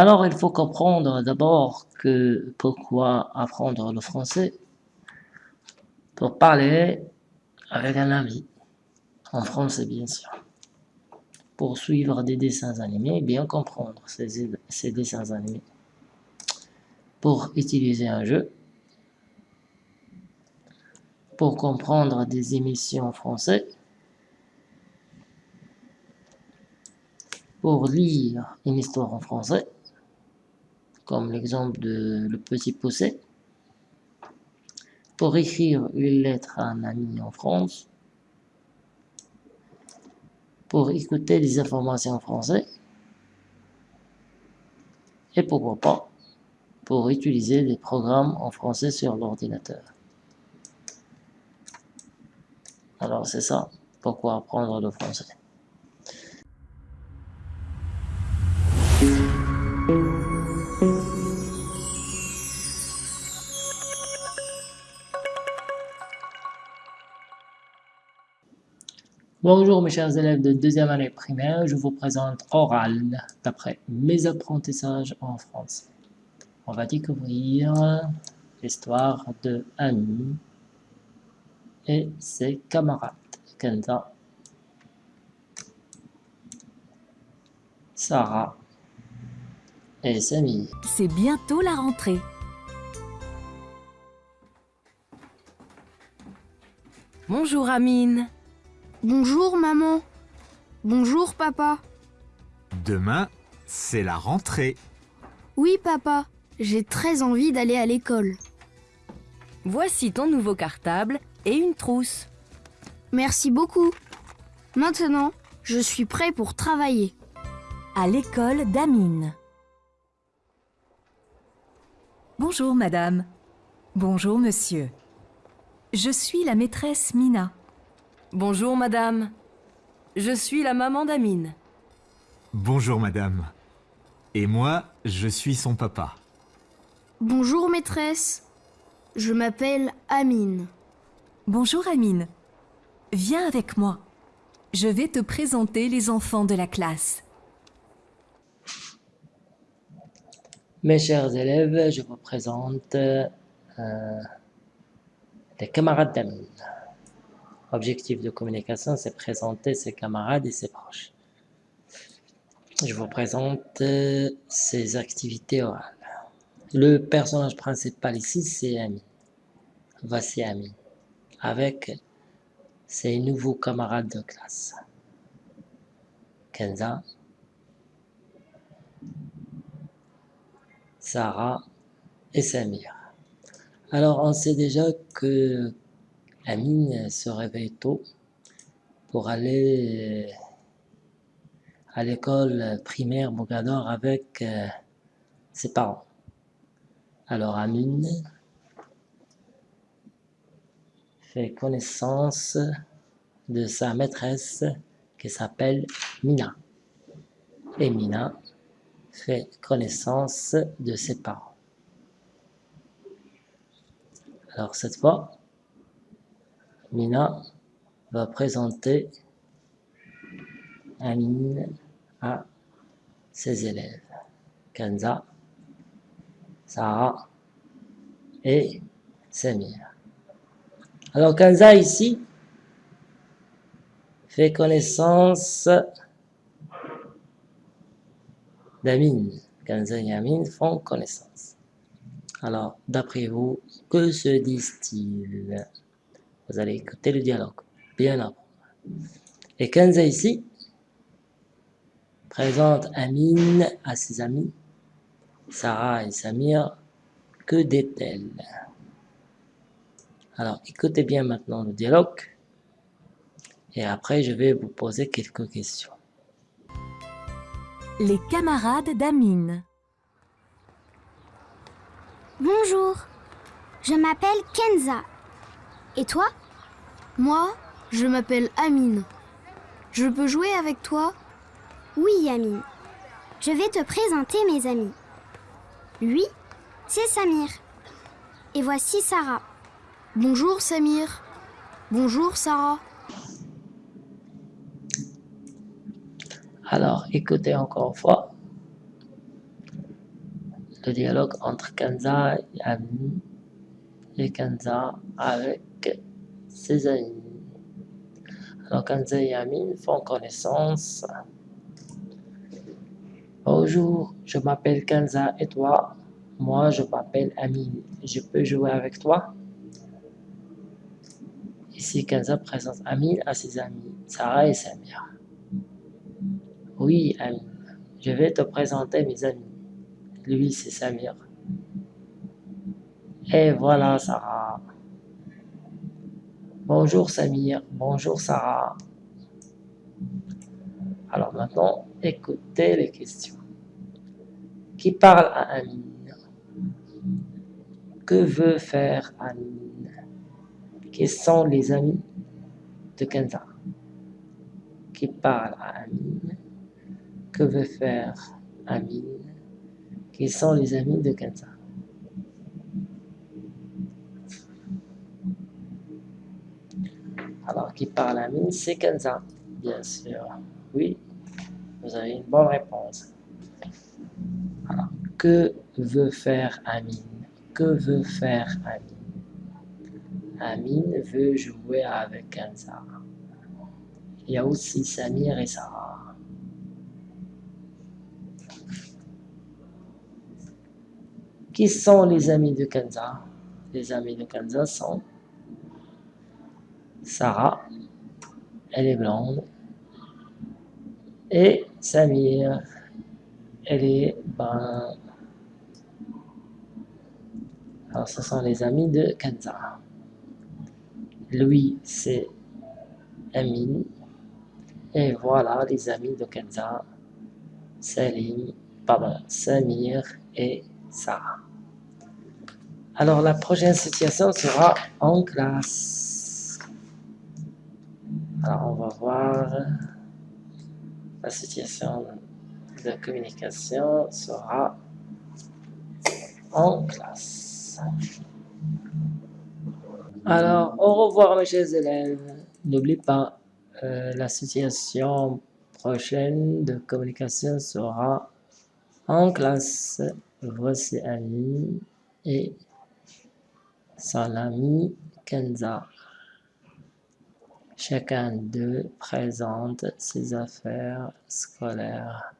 Alors, il faut comprendre d'abord que pourquoi apprendre le français? Pour parler avec un ami, en français bien sûr. Pour suivre des dessins animés, bien comprendre ces, ces dessins animés. Pour utiliser un jeu, pour comprendre des émissions françaises, pour lire une histoire en français, comme l'exemple de Le Petit Poussé, pour écrire une lettre à un ami en France, pour écouter des informations en français, et pourquoi pas, pour utiliser des programmes en français sur l'ordinateur. Alors c'est ça, pourquoi apprendre le français. Bonjour mes chers élèves de deuxième année primaire, je vous présente Oral, d'après mes apprentissages en français. On va découvrir l'histoire de Annie et ses camarades, Kenza, Sarah et Samy. C'est bientôt la rentrée. Bonjour Amine. Bonjour maman. Bonjour papa. Demain, c'est la rentrée. Oui papa, j'ai très envie d'aller à l'école. Voici ton nouveau cartable et une trousse. Merci beaucoup. Maintenant, je suis prêt pour travailler. À l'école d'Amine. Bonjour madame. Bonjour monsieur. Je suis la maîtresse Mina. Bonjour madame. Je suis la maman d'Amine. Bonjour madame. Et moi, je suis son papa. Bonjour maîtresse. Je m'appelle Amine. Bonjour Amine. Viens avec moi. Je vais te présenter les enfants de la classe. Mes chers élèves, je vous présente euh, les camarades d'Amine. Objectif de communication, c'est présenter ses camarades et ses proches. Je vous présente euh, ses activités orales. Le personnage principal ici, c'est Ami. Voici Ami. Avec ses nouveaux camarades de classe. Kenza, Sarah et Samir. Alors, on sait déjà que Amine se réveille tôt pour aller à l'école primaire Mogador avec euh, ses parents. Alors Amine fait connaissance de sa maîtresse qui s'appelle Mina. Et Mina fait connaissance de ses parents. Alors cette fois, Mina va présenter Amine à ses élèves, Kanza, Sarah et Samir. Alors Kanza ici fait connaissance d'Amine. Kanza et Amine font connaissance. Alors, d'après vous, que se disent-ils? Vous allez écouter le dialogue, bien avant. Et Kenza ici présente Amine à ses amis, Sarah et Samir, que dit-elle? Alors écoutez bien maintenant le dialogue. Et après je vais vous poser quelques questions. Les camarades d'Amine. Bonjour, je m'appelle Kenza. Et toi? Moi, je m'appelle Amine. Je peux jouer avec toi? Oui, Amine. Je vais te présenter mes amis. Lui, c'est Samir. Et voici Sarah. Bonjour Samir. Bonjour Sarah. Alors, écoutez encore une fois. le dialogue entre Kenza et Amine et Kenza avec ses amis. Alors Kenza et Amine font connaissance. Bonjour, je m'appelle Kenza et toi? Moi, je m'appelle Amine. Je peux jouer avec toi? Ici, Kenza présente Amine à ses amis, Sarah et Samir. Oui, Amine, je vais te présenter mes amis. Lui, c'est Samir. Et voilà, Sarah. Bonjour, Samir. Bonjour, Sarah. Alors maintenant, écoutez les questions. Qui parle à Amine? Que veut faire Amine? Qui sont les amis de Kenza? Qui parle à Amine? Que veut faire Amine? Qui sont les amis de Kenza? Qui parle à Amine, c'est Kenza, bien sûr. Oui, vous avez une bonne réponse. Que veut faire Amine? Que veut faire Amine? Amine veut jouer avec Kenza. Il y a aussi Samir et Sarah. Qui sont les amis de Kenza? Les amis de Kenza sont Sarah, elle est blonde, et Samir, elle est brun. Alors, ce sont les amis de Kenza. Lui, c'est Amine. Et voilà les amis de Kenza, Salim, pardon, Samir et Sarah. Alors, la prochaine situation sera en classe. On va voir la situation de communication sera en classe. Alors, au revoir mes chers élèves. N'oubliez pas, euh, la situation prochaine de communication sera en classe. Voici Annie et son ami Kenza. Chacun d'eux présente ses affaires scolaires.